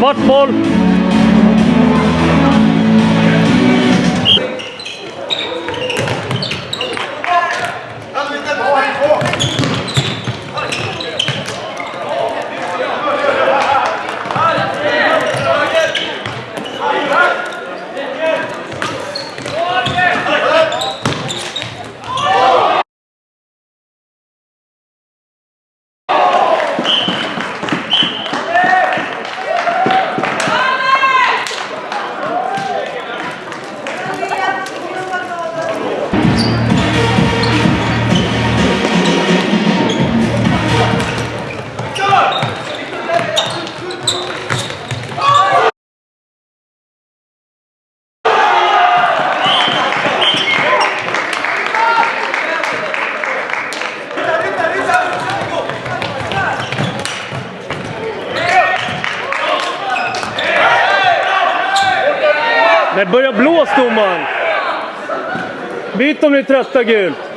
What ball? Det börjar blåsa domaren. Byt om ni är trötta gult.